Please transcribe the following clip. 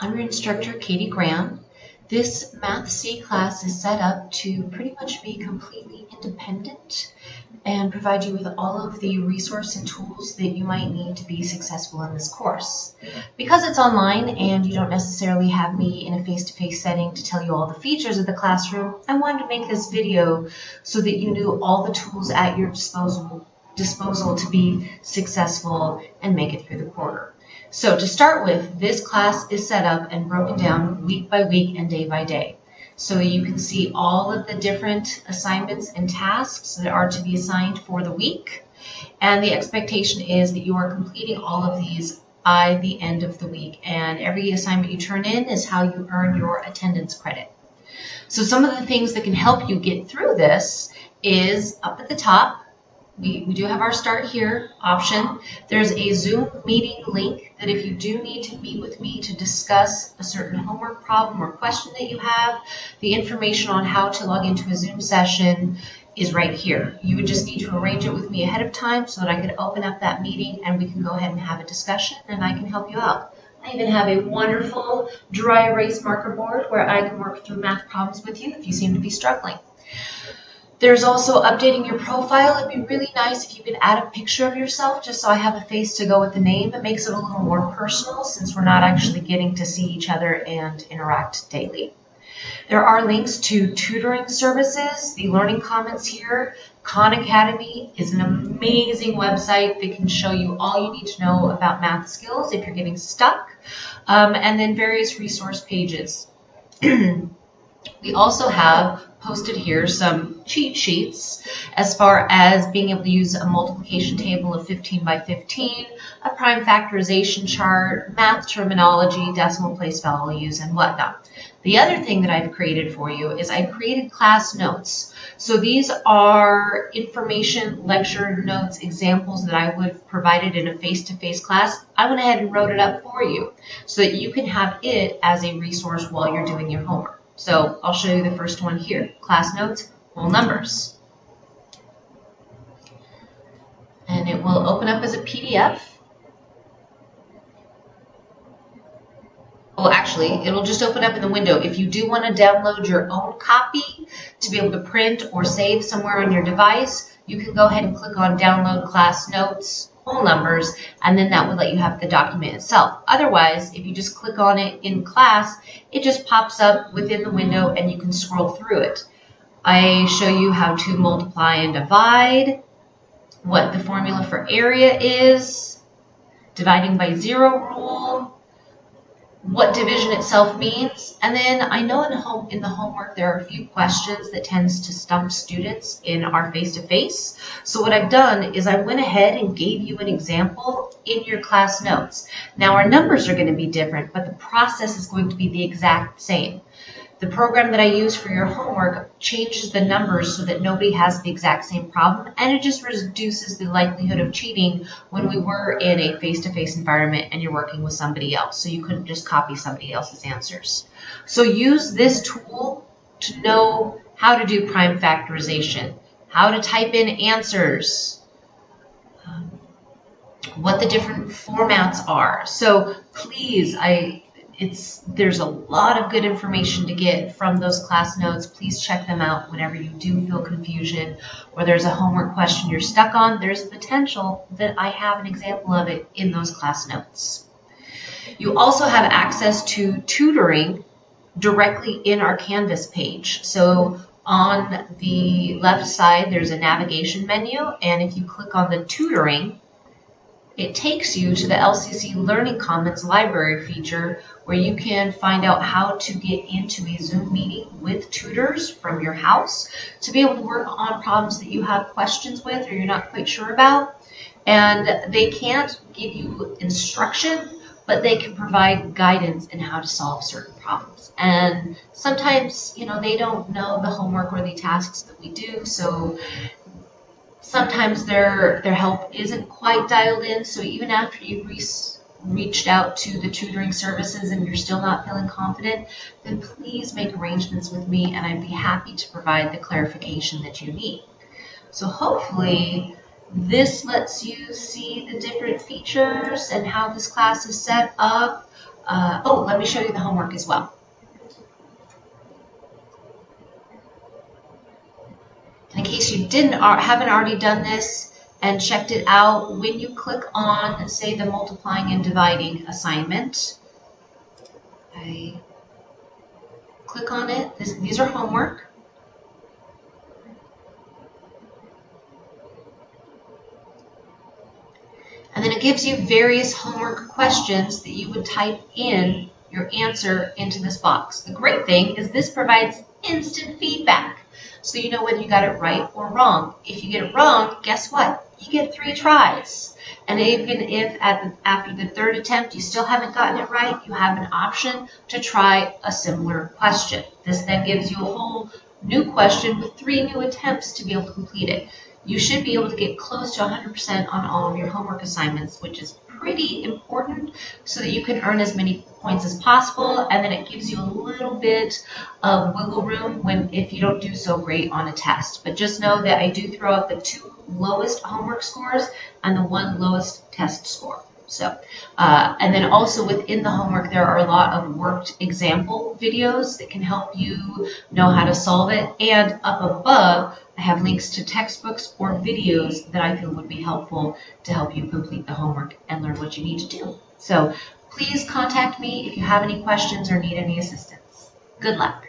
I'm your instructor, Katie Graham. This Math C class is set up to pretty much be completely independent and provide you with all of the resource and tools that you might need to be successful in this course. Because it's online and you don't necessarily have me in a face-to-face -face setting to tell you all the features of the classroom, I wanted to make this video so that you knew all the tools at your disposal, disposal to be successful and make it through the quarter. So to start with, this class is set up and broken down week by week and day by day. So you can see all of the different assignments and tasks that are to be assigned for the week. And the expectation is that you are completing all of these by the end of the week. And every assignment you turn in is how you earn your attendance credit. So some of the things that can help you get through this is up at the top, we, we do have our start here option. There's a Zoom meeting link that if you do need to meet with me to discuss a certain homework problem or question that you have, the information on how to log into a Zoom session is right here. You would just need to arrange it with me ahead of time so that I could open up that meeting and we can go ahead and have a discussion and I can help you out. I even have a wonderful dry erase marker board where I can work through math problems with you if you seem to be struggling. There's also updating your profile. It'd be really nice if you could add a picture of yourself just so I have a face to go with the name. It makes it a little more personal since we're not actually getting to see each other and interact daily. There are links to tutoring services, the Learning Commons here. Khan Academy is an amazing website that can show you all you need to know about math skills if you're getting stuck, um, and then various resource pages. we also have posted here some cheat sheets as far as being able to use a multiplication table of 15 by 15, a prime factorization chart, math terminology, decimal place values, and whatnot. The other thing that I've created for you is I've created class notes. So these are information, lecture notes, examples that I would have provided in a face-to-face -face class. I went ahead and wrote it up for you so that you can have it as a resource while you're doing your homework. So I'll show you the first one here. Class notes, whole numbers. And it will open up as a PDF. Well, actually, it'll just open up in the window. If you do want to download your own copy to be able to print or save somewhere on your device, you can go ahead and click on Download Class Notes numbers, and then that would let you have the document itself. Otherwise, if you just click on it in class, it just pops up within the window and you can scroll through it. I show you how to multiply and divide, what the formula for area is, dividing by zero rule, what division itself means. And then I know in, home, in the homework there are a few questions that tends to stump students in our face-to-face. -face. So what I've done is I went ahead and gave you an example in your class notes. Now our numbers are going to be different, but the process is going to be the exact same. The program that I use for your homework changes the numbers so that nobody has the exact same problem, and it just reduces the likelihood of cheating when we were in a face-to-face -face environment and you're working with somebody else, so you couldn't just copy somebody else's answers. So use this tool to know how to do prime factorization, how to type in answers, um, what the different formats are. So please, I it's there's a lot of good information to get from those class notes. Please check them out whenever you do feel confusion or there's a homework question you're stuck on. There's potential that I have an example of it in those class notes. You also have access to tutoring directly in our Canvas page. So on the left side, there's a navigation menu, and if you click on the tutoring, it takes you to the LCC Learning Commons library feature where you can find out how to get into a Zoom meeting with tutors from your house to be able to work on problems that you have questions with or you're not quite sure about. And they can't give you instruction, but they can provide guidance in how to solve certain problems. And sometimes, you know, they don't know the homework or the tasks that we do, so sometimes their their help isn't quite dialed in. So even after you've re reached out to the tutoring services and you're still not feeling confident, then please make arrangements with me and I'd be happy to provide the clarification that you need. So hopefully this lets you see the different features and how this class is set up. uh, oh, let me show you the homework as well. In case you didn't haven't already done this and checked it out, when you click on, say, the multiplying and dividing assignment, I click on it. This, these are homework. And then it gives you various homework questions that you would type in your answer into this box. The great thing is this provides instant feedback so you know whether you got it right or wrong. If you get it wrong, guess what? You get three tries. And even if at the, after the third attempt you still haven't gotten it right, you have an option to try a similar question. This then gives you a whole new question with three new attempts to be able to complete it. You should be able to get close to 100% on all of your homework assignments, which is pretty important so that you can earn as many points as possible and then it gives you a little bit of wiggle room when if you don't do so great on a test. But just know that I do throw out the two lowest homework scores and the one lowest test score. So, uh, and then also within the homework, there are a lot of worked example videos that can help you know how to solve it. And up above, I have links to textbooks or videos that I feel would be helpful to help you complete the homework and learn what you need to do. So please contact me if you have any questions or need any assistance. Good luck.